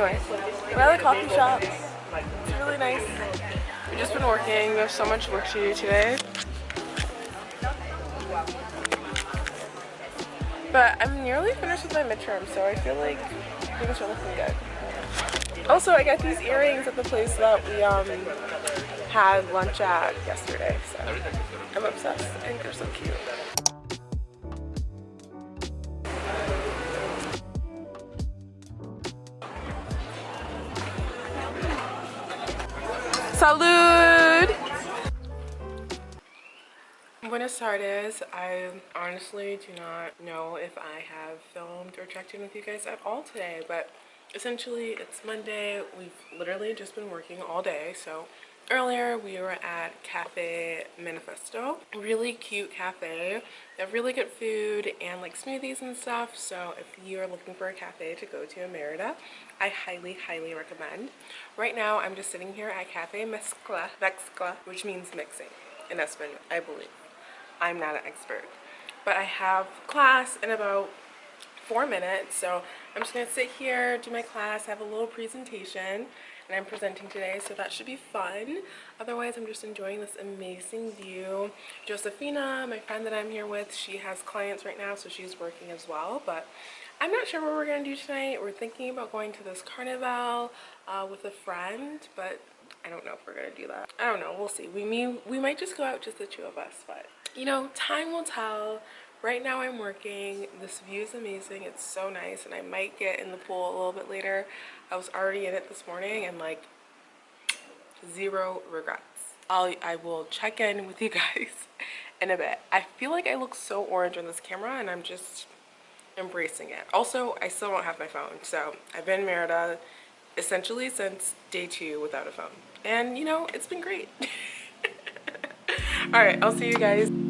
Anyway, we're at the coffee shop. It's really nice. We've just been working. We have so much work to do today. But I'm nearly finished with my midterm, so I feel like things are looking good. Also, I got these earrings at the place that we um had lunch at yesterday, so I'm obsessed. I think they're so cute. Salud! Buenas tardes. I honestly do not know if I have filmed or checked in with you guys at all today, but essentially it's Monday. We've literally just been working all day, so earlier we were at Cafe Manifesto. Really cute cafe. They have really good food and like smoothies and stuff, so if you are looking for a cafe to go to in Merida, I highly, highly recommend. Right now, I'm just sitting here at Cafe Mezcla, Mezcla which means mixing in Espanol, I believe. I'm not an expert. But I have class in about four minutes. So I'm just going to sit here, do my class, have a little presentation. And I'm presenting today, so that should be fun. Otherwise, I'm just enjoying this amazing view. Josefina, my friend that I'm here with, she has clients right now, so she's working as well. But I'm not sure what we're going to do tonight. We're thinking about going to this carnival uh, with a friend, but I don't know if we're to do that. I don't know. We'll see. We, may, we might just go out just the two of us, but you know, time will tell. Right now I'm working. This view is amazing. It's so nice and I might get in the pool a little bit later. I was already in it this morning and like zero regrets. I'll, I will check in with you guys in a bit. I feel like I look so orange on this camera and I'm just embracing it. Also, I still don't have my phone. So I've been in Merida essentially since day two without a phone. And you know, it's been great. all right i'll see you guys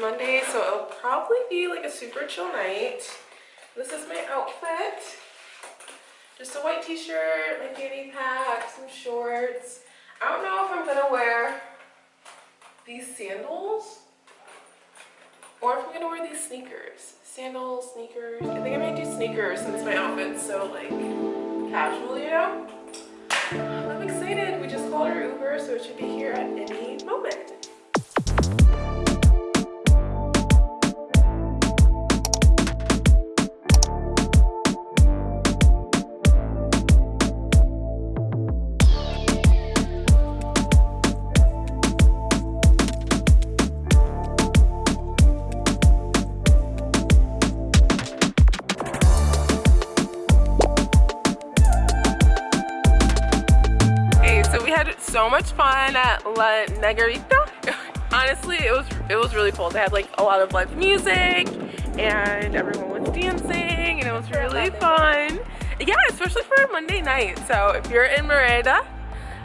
Monday, so it'll probably be like a super chill night. This is my outfit. Just a white t-shirt, my fanny pack, some shorts. I don't know if I'm gonna wear these sandals or if I'm gonna wear these sneakers. Sandals, sneakers. I think I might do sneakers since my outfit's so like casual, you know? I'm excited. We just called our Uber, so it should be here at any moment. So much fun at La Negrita. Honestly, it was it was really cool. They had like a lot of live music and everyone was dancing and it was really fun. Yeah, especially for a Monday night. So if you're in Merida,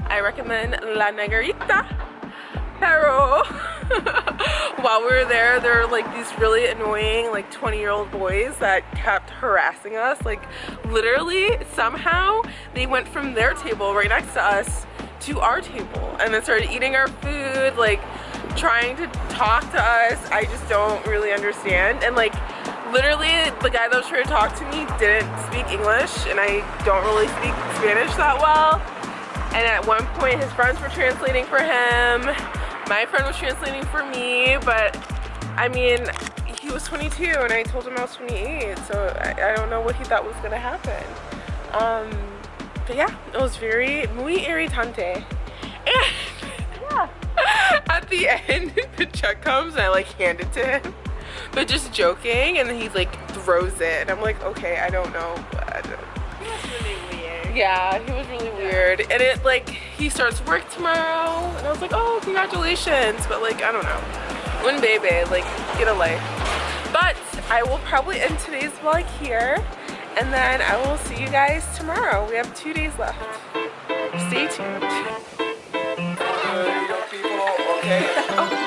I recommend La Negrita. Pero while we were there, there were like these really annoying like 20 year old boys that kept harassing us. Like literally somehow they went from their table right next to us to our table and then started eating our food, like trying to talk to us. I just don't really understand. And like literally the guy that was trying to talk to me didn't speak English and I don't really speak Spanish that well. And at one point his friends were translating for him. My friend was translating for me, but I mean, he was 22 and I told him I was 28, so I, I don't know what he thought was gonna happen. Um, but yeah, it was very muy irritante. And yeah. at the end, the check comes and I like hand it to him, but just joking, and then he like throws it, and I'm like, okay, I don't know. but Yeah, he was really weird. And it like, he starts work tomorrow. And I was like, oh, congratulations. But like, I don't know. When baby, like, get a life. But I will probably end today's vlog here. And then I will see you guys tomorrow. We have two days left. Stay tuned. Uh, okay.